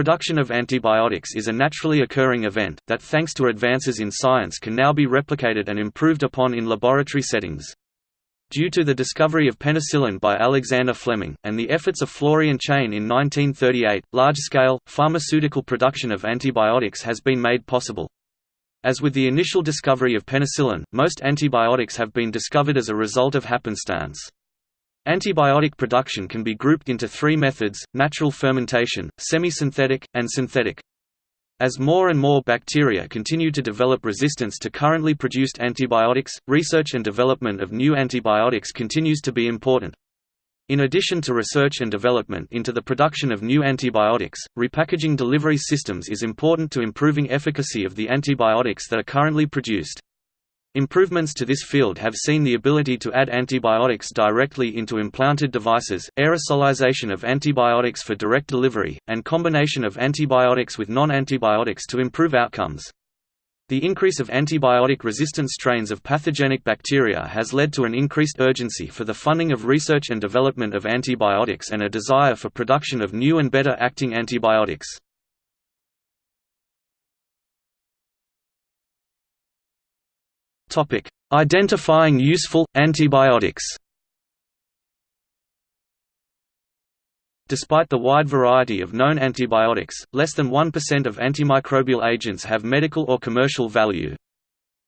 production of antibiotics is a naturally occurring event, that thanks to advances in science can now be replicated and improved upon in laboratory settings. Due to the discovery of penicillin by Alexander Fleming, and the efforts of Florey and Chain in 1938, large-scale, pharmaceutical production of antibiotics has been made possible. As with the initial discovery of penicillin, most antibiotics have been discovered as a result of happenstance. Antibiotic production can be grouped into three methods, natural fermentation, semi-synthetic, and synthetic. As more and more bacteria continue to develop resistance to currently produced antibiotics, research and development of new antibiotics continues to be important. In addition to research and development into the production of new antibiotics, repackaging delivery systems is important to improving efficacy of the antibiotics that are currently produced. Improvements to this field have seen the ability to add antibiotics directly into implanted devices, aerosolization of antibiotics for direct delivery, and combination of antibiotics with non-antibiotics to improve outcomes. The increase of antibiotic-resistant strains of pathogenic bacteria has led to an increased urgency for the funding of research and development of antibiotics and a desire for production of new and better acting antibiotics. Topic: Identifying useful antibiotics. Despite the wide variety of known antibiotics, less than 1% of antimicrobial agents have medical or commercial value.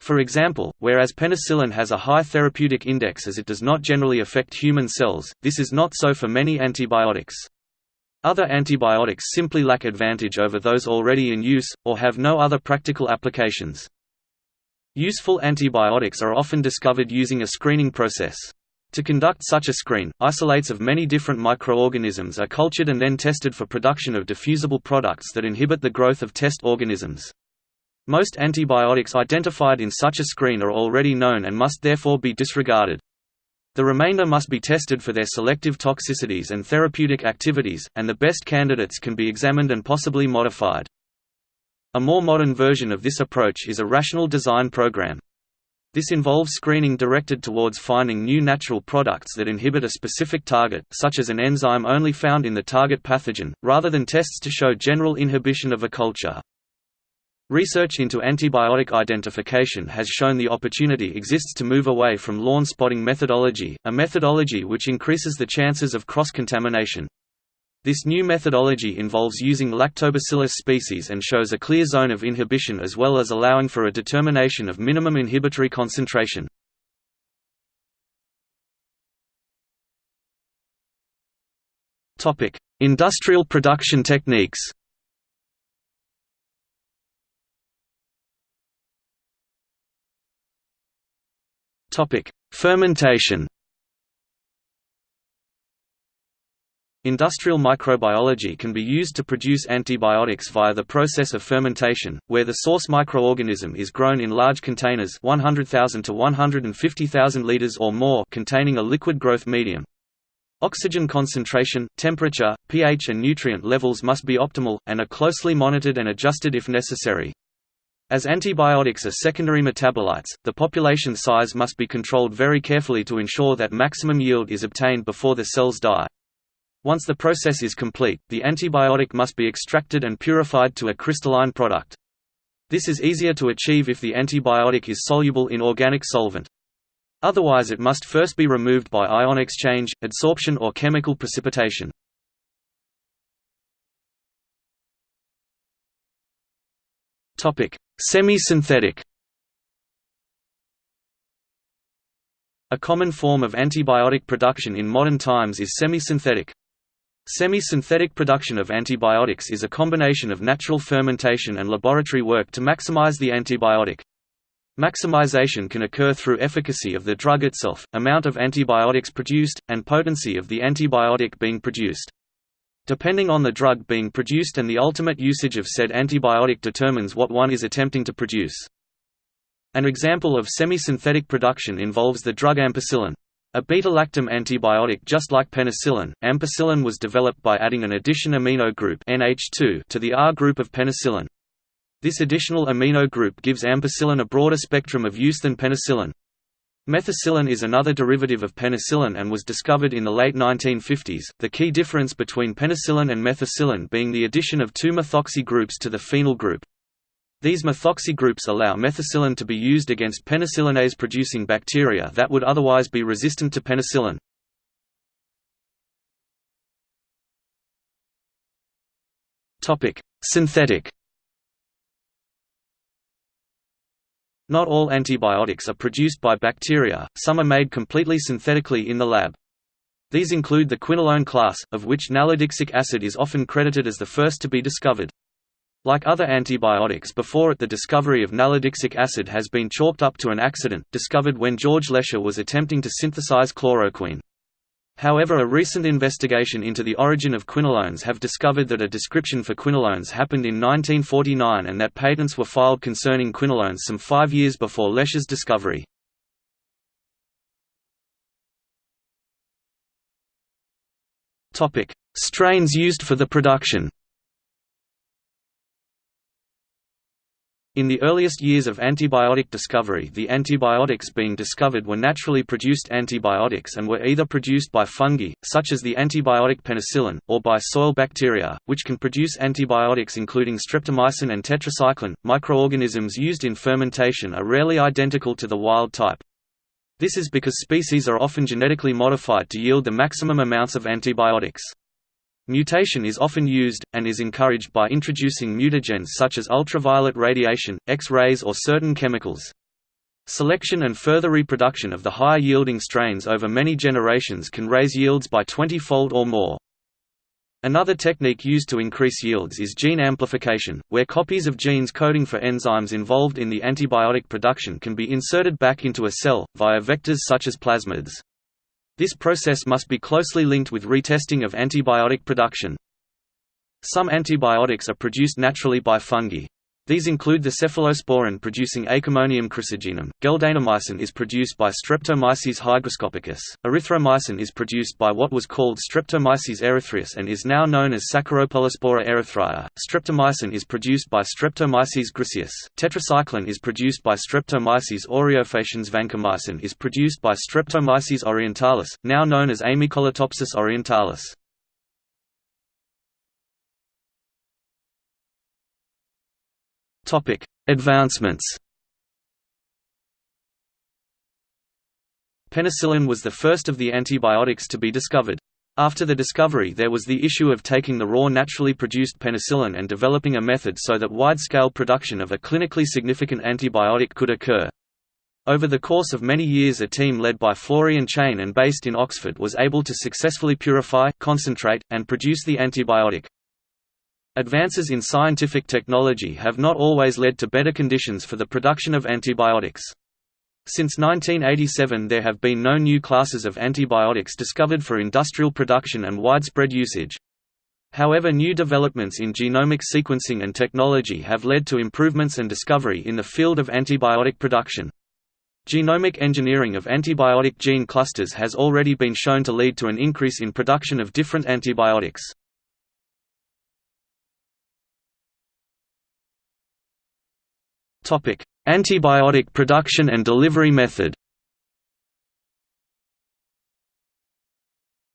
For example, whereas penicillin has a high therapeutic index as it does not generally affect human cells, this is not so for many antibiotics. Other antibiotics simply lack advantage over those already in use, or have no other practical applications. Useful antibiotics are often discovered using a screening process. To conduct such a screen, isolates of many different microorganisms are cultured and then tested for production of diffusible products that inhibit the growth of test organisms. Most antibiotics identified in such a screen are already known and must therefore be disregarded. The remainder must be tested for their selective toxicities and therapeutic activities, and the best candidates can be examined and possibly modified. A more modern version of this approach is a rational design program. This involves screening directed towards finding new natural products that inhibit a specific target, such as an enzyme only found in the target pathogen, rather than tests to show general inhibition of a culture. Research into antibiotic identification has shown the opportunity exists to move away from lawn spotting methodology, a methodology which increases the chances of cross-contamination. This new methodology involves using Lactobacillus species and shows a clear zone of inhibition as well as allowing for a determination of minimum inhibitory concentration. Industrial production techniques Fermentation Industrial microbiology can be used to produce antibiotics via the process of fermentation, where the source microorganism is grown in large containers 100,000 to 150,000 liters or more containing a liquid growth medium. Oxygen concentration, temperature, pH and nutrient levels must be optimal, and are closely monitored and adjusted if necessary. As antibiotics are secondary metabolites, the population size must be controlled very carefully to ensure that maximum yield is obtained before the cells die. Once the process is complete, the antibiotic must be extracted and purified to a crystalline product. This is easier to achieve if the antibiotic is soluble in organic solvent. Otherwise it must first be removed by ion exchange, adsorption or chemical precipitation. Semi-synthetic A common form of antibiotic production in modern times is semi-synthetic. Semi-synthetic production of antibiotics is a combination of natural fermentation and laboratory work to maximize the antibiotic. Maximization can occur through efficacy of the drug itself, amount of antibiotics produced, and potency of the antibiotic being produced. Depending on the drug being produced and the ultimate usage of said antibiotic determines what one is attempting to produce. An example of semi-synthetic production involves the drug ampicillin. A beta-lactam antibiotic just like penicillin, ampicillin was developed by adding an addition amino group NH2 to the R group of penicillin. This additional amino group gives ampicillin a broader spectrum of use than penicillin. Methicillin is another derivative of penicillin and was discovered in the late 1950s, the key difference between penicillin and methicillin being the addition of two methoxy groups to the phenyl group. These methoxy groups allow methicillin to be used against penicillinase-producing bacteria that would otherwise be resistant to penicillin. Synthetic Not all antibiotics are produced by bacteria, some are made completely synthetically in the lab. These include the quinolone class, of which nalidixic acid is often credited as the first to be discovered. Like other antibiotics before it the discovery of nalidixic acid has been chalked up to an accident, discovered when George Lesher was attempting to synthesize chloroquine. However a recent investigation into the origin of quinolones have discovered that a description for quinolones happened in 1949 and that patents were filed concerning quinolones some five years before Lesher's discovery. Strains used for the production In the earliest years of antibiotic discovery the antibiotics being discovered were naturally produced antibiotics and were either produced by fungi, such as the antibiotic penicillin, or by soil bacteria, which can produce antibiotics including streptomycin and tetracycline. Microorganisms used in fermentation are rarely identical to the wild type. This is because species are often genetically modified to yield the maximum amounts of antibiotics. Mutation is often used, and is encouraged by introducing mutagens such as ultraviolet radiation, X-rays or certain chemicals. Selection and further reproduction of the higher-yielding strains over many generations can raise yields by 20-fold or more. Another technique used to increase yields is gene amplification, where copies of genes coding for enzymes involved in the antibiotic production can be inserted back into a cell, via vectors such as plasmids. This process must be closely linked with retesting of antibiotic production. Some antibiotics are produced naturally by fungi. These include the cephalosporin producing Acremonium chrysogenum. Geldanamycin is produced by Streptomyces hygroscopicus. Erythromycin is produced by what was called Streptomyces erythraeus and is now known as Saccharopolyspora erythraea. Streptomycin is produced by Streptomyces griseus. Tetracycline is produced by Streptomyces aureofaciens. Vancomycin is produced by Streptomyces orientalis, now known as Amycolatopsis orientalis. Topic: Advancements. Penicillin was the first of the antibiotics to be discovered. After the discovery there was the issue of taking the raw naturally produced penicillin and developing a method so that wide-scale production of a clinically significant antibiotic could occur. Over the course of many years a team led by Florey and Chain and based in Oxford was able to successfully purify, concentrate, and produce the antibiotic. Advances in scientific technology have not always led to better conditions for the production of antibiotics. Since 1987 there have been no new classes of antibiotics discovered for industrial production and widespread usage. However new developments in genomic sequencing and technology have led to improvements and discovery in the field of antibiotic production. Genomic engineering of antibiotic gene clusters has already been shown to lead to an increase in production of different antibiotics. Antibiotic production and delivery method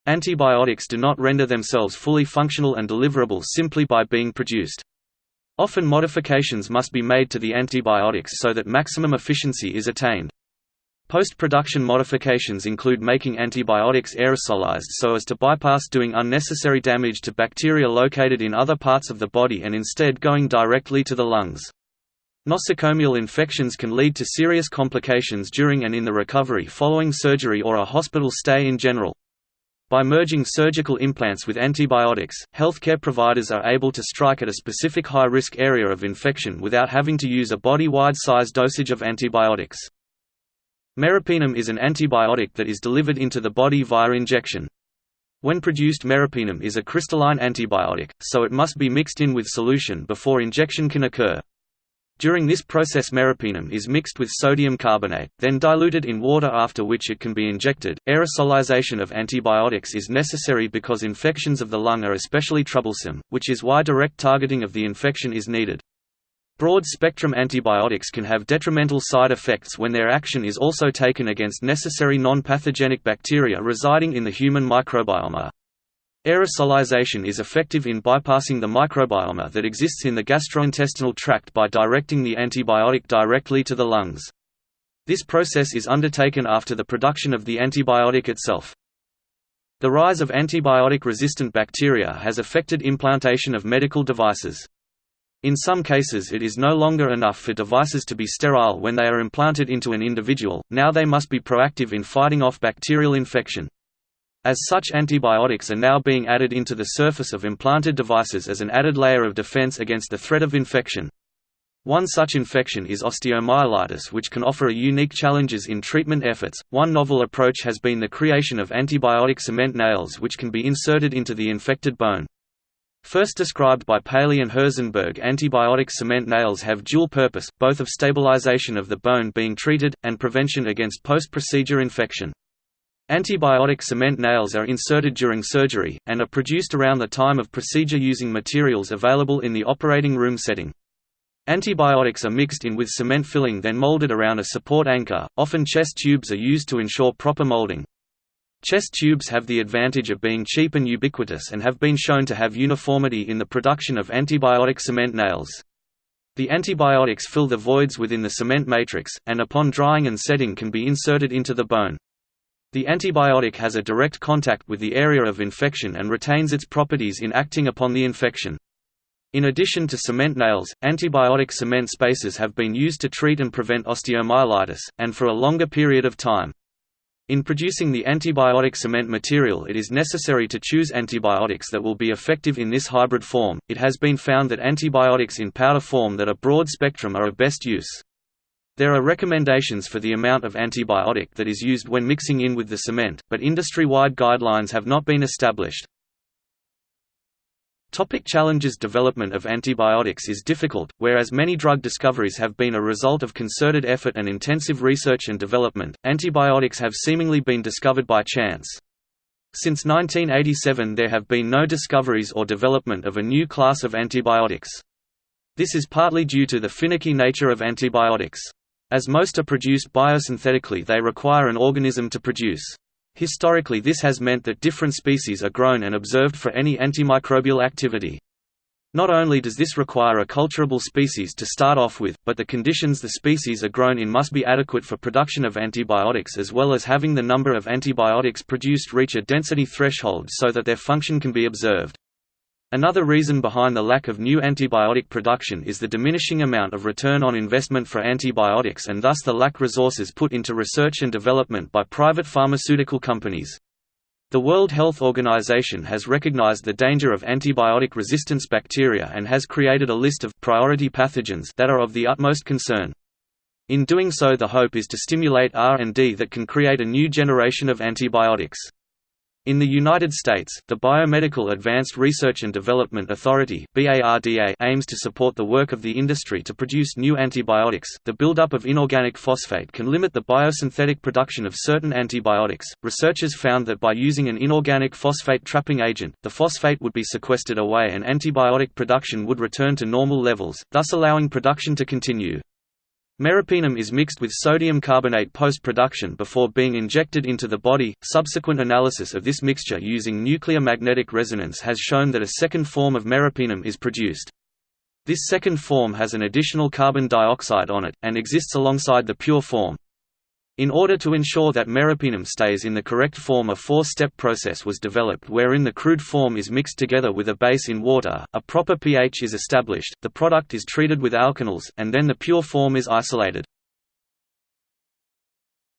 Antibiotics do not render themselves fully functional and deliverable simply by being produced. Often modifications must be made to the antibiotics so that maximum efficiency is attained. Post-production modifications include making antibiotics aerosolized so as to bypass doing unnecessary damage to bacteria located in other parts of the body and instead going directly to the lungs. Nosocomial infections can lead to serious complications during and in the recovery following surgery or a hospital stay in general. By merging surgical implants with antibiotics, healthcare providers are able to strike at a specific high-risk area of infection without having to use a body-wide size dosage of antibiotics. Meropenem is an antibiotic that is delivered into the body via injection. When produced meropenem is a crystalline antibiotic, so it must be mixed in with solution before injection can occur. During this process meropenem is mixed with sodium carbonate, then diluted in water after which it can be injected. Aerosolization of antibiotics is necessary because infections of the lung are especially troublesome, which is why direct targeting of the infection is needed. Broad-spectrum antibiotics can have detrimental side effects when their action is also taken against necessary non-pathogenic bacteria residing in the human microbiome. Aerosolization is effective in bypassing the microbiome that exists in the gastrointestinal tract by directing the antibiotic directly to the lungs. This process is undertaken after the production of the antibiotic itself. The rise of antibiotic-resistant bacteria has affected implantation of medical devices. In some cases it is no longer enough for devices to be sterile when they are implanted into an individual, now they must be proactive in fighting off bacterial infection. As such antibiotics are now being added into the surface of implanted devices as an added layer of defense against the threat of infection. One such infection is osteomyelitis which can offer a unique challenges in treatment efforts. One novel approach has been the creation of antibiotic cement nails which can be inserted into the infected bone. First described by Paley and Herzenberg antibiotic cement nails have dual purpose, both of stabilization of the bone being treated, and prevention against post-procedure infection. Antibiotic cement nails are inserted during surgery, and are produced around the time of procedure using materials available in the operating room setting. Antibiotics are mixed in with cement filling then molded around a support anchor, often chest tubes are used to ensure proper molding. Chest tubes have the advantage of being cheap and ubiquitous and have been shown to have uniformity in the production of antibiotic cement nails. The antibiotics fill the voids within the cement matrix, and upon drying and setting can be inserted into the bone. The antibiotic has a direct contact with the area of infection and retains its properties in acting upon the infection. In addition to cement nails, antibiotic cement spacers have been used to treat and prevent osteomyelitis, and for a longer period of time. In producing the antibiotic cement material, it is necessary to choose antibiotics that will be effective in this hybrid form. It has been found that antibiotics in powder form that are broad spectrum are of best use. There are recommendations for the amount of antibiotic that is used when mixing in with the cement, but industry-wide guidelines have not been established. Topic challenges Development of antibiotics is difficult, whereas many drug discoveries have been a result of concerted effort and intensive research and development, antibiotics have seemingly been discovered by chance. Since 1987 there have been no discoveries or development of a new class of antibiotics. This is partly due to the finicky nature of antibiotics. As most are produced biosynthetically they require an organism to produce. Historically this has meant that different species are grown and observed for any antimicrobial activity. Not only does this require a culturable species to start off with, but the conditions the species are grown in must be adequate for production of antibiotics as well as having the number of antibiotics produced reach a density threshold so that their function can be observed. Another reason behind the lack of new antibiotic production is the diminishing amount of return on investment for antibiotics and thus the lack resources put into research and development by private pharmaceutical companies. The World Health Organization has recognized the danger of antibiotic resistance bacteria and has created a list of priority pathogens that are of the utmost concern. In doing so the hope is to stimulate R&D that can create a new generation of antibiotics. In the United States, the Biomedical Advanced Research and Development Authority aims to support the work of the industry to produce new antibiotics. The buildup of inorganic phosphate can limit the biosynthetic production of certain antibiotics. Researchers found that by using an inorganic phosphate trapping agent, the phosphate would be sequestered away and antibiotic production would return to normal levels, thus allowing production to continue. Meropenem is mixed with sodium carbonate post-production before being injected into the body. Subsequent analysis of this mixture using nuclear magnetic resonance has shown that a second form of meropenem is produced. This second form has an additional carbon dioxide on it, and exists alongside the pure form. In order to ensure that meropenem stays in the correct form a four-step process was developed wherein the crude form is mixed together with a base in water, a proper pH is established, the product is treated with alkanals, and then the pure form is isolated.